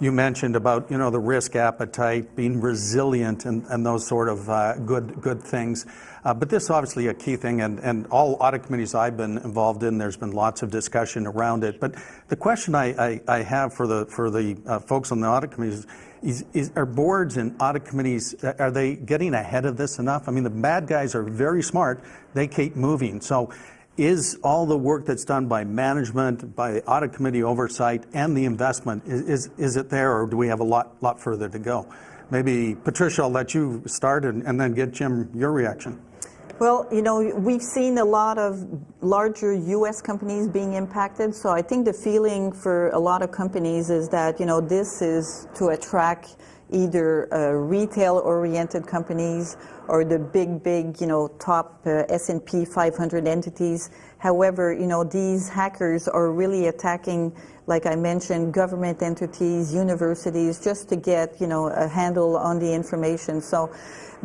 you mentioned about you know the risk appetite, being resilient, and, and those sort of uh, good good things. Uh, but this is obviously a key thing, and, and all audit committees I've been involved in, there's been lots of discussion around it. But the question I, I, I have for the for the uh, folks on the audit committees is, is, are boards and audit committees, are they getting ahead of this enough? I mean, the bad guys are very smart. They keep moving. So is all the work that's done by management, by the audit committee oversight, and the investment, is, is, it there, or do we have a lot, lot further to go? Maybe, Patricia, I'll let you start and then get Jim your reaction. Well, you know, we've seen a lot of larger U.S. companies being impacted. So I think the feeling for a lot of companies is that, you know, this is to attract either uh, retail-oriented companies or the big, big, you know, top uh, S&P 500 entities. However, you know, these hackers are really attacking, like I mentioned, government entities, universities, just to get, you know, a handle on the information. So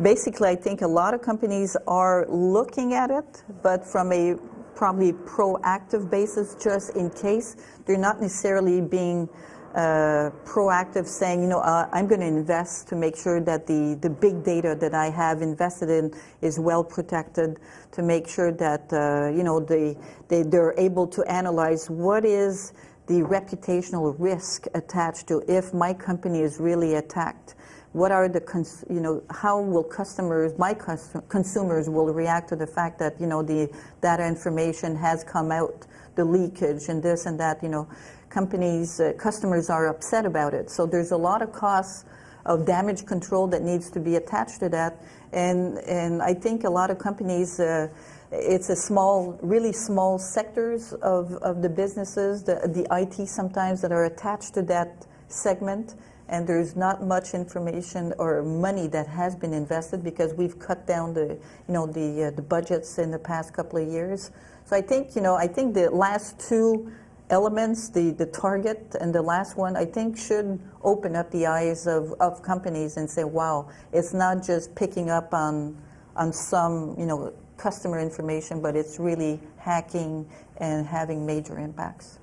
basically, I think a lot of companies are looking at it, but from a probably proactive basis, just in case. They're not necessarily being uh, proactive saying, you know, uh, I'm going to invest to make sure that the, the big data that I have invested in is well protected, to make sure that, uh, you know, they, they, they're able to analyze what is the reputational risk attached to if my company is really attacked. What are the, you know, how will customers, my cus consumers will react to the fact that, you know, the data information has come out, the leakage and this and that, you know, companies, uh, customers are upset about it. So there's a lot of costs of damage control that needs to be attached to that. And, and I think a lot of companies, uh, it's a small, really small sectors of, of the businesses, the, the IT sometimes that are attached to that segment and there's not much information or money that has been invested because we've cut down the, you know, the, uh, the budgets in the past couple of years. So I think, you know, I think the last two elements, the, the target and the last one, I think should open up the eyes of, of companies and say, wow, it's not just picking up on, on some, you know, customer information, but it's really hacking and having major impacts.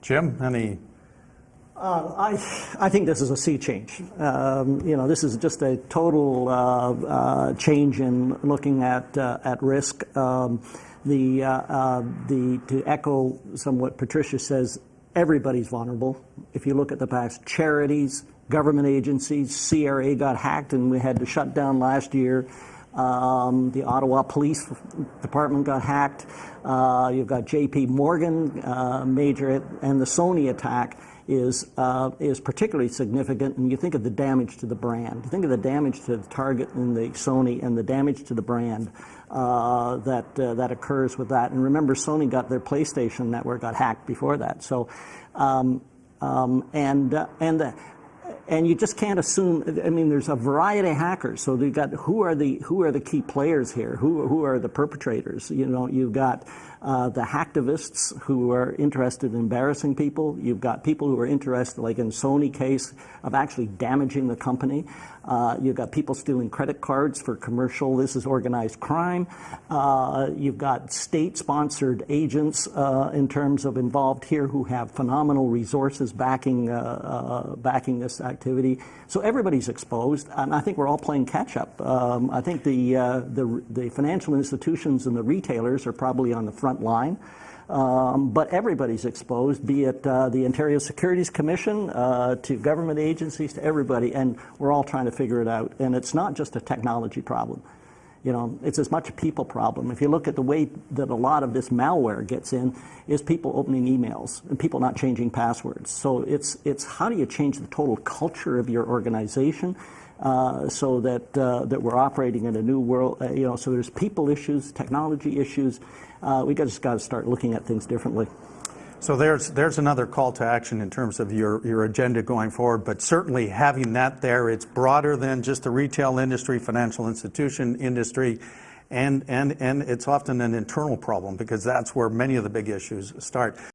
Jim, any uh, I, I think this is a sea change. Um, you know, this is just a total uh, uh, change in looking at uh, at risk. Um, the uh, uh, the to echo somewhat Patricia says, everybody's vulnerable. If you look at the past, charities, government agencies, CRA got hacked and we had to shut down last year. Um, the Ottawa Police Department got hacked. you've got J.P. Morgan major and the Sony attack is, uh, is particularly significant. And you think of the damage to the brand. You think of the damage to the Target and the Sony and the damage to the brand uh, that, uh, that occurs with that. And remember, Sony got their PlayStation network got hacked before that. So, um, um, and, uh, and and you just can't assume. I mean, there's a variety of hackers. So you've got who are the who are the key players here? Who who are the perpetrators? You know, you've got uh, the hacktivists who are interested in embarrassing people. You've got people who are interested, like in Sony case, of actually damaging the company. Uh, you've got people stealing credit cards for commercial. This is organized crime. Uh, you've got state-sponsored agents uh, in terms of involved here who have phenomenal resources backing uh, uh, backing this activity. So everybody's exposed, and I think we're all playing catch-up. Um, I think the, the the financial institutions and the retailers are probably on the front line. Um, but everybody's exposed, be it uh, the Ontario Securities Commission, uh, to government agencies, to everybody, and we're all trying to figure it out. And it's not just a technology problem. You know, it's as much a people problem. If you look at the way that a lot of this malware gets in, is people opening emails and people not changing passwords. So it's, it's how do you change the total culture of your organization uh, so that, uh, that we're operating in a new world, uh, you know, so there's people issues, technology issues. Uh, we just got to start looking at things differently. So there's, there's another call to action in terms of your, your agenda going forward, but certainly having that there, it's broader than just the retail industry, financial institution industry, and, and, and it's often an internal problem because that's where many of the big issues start.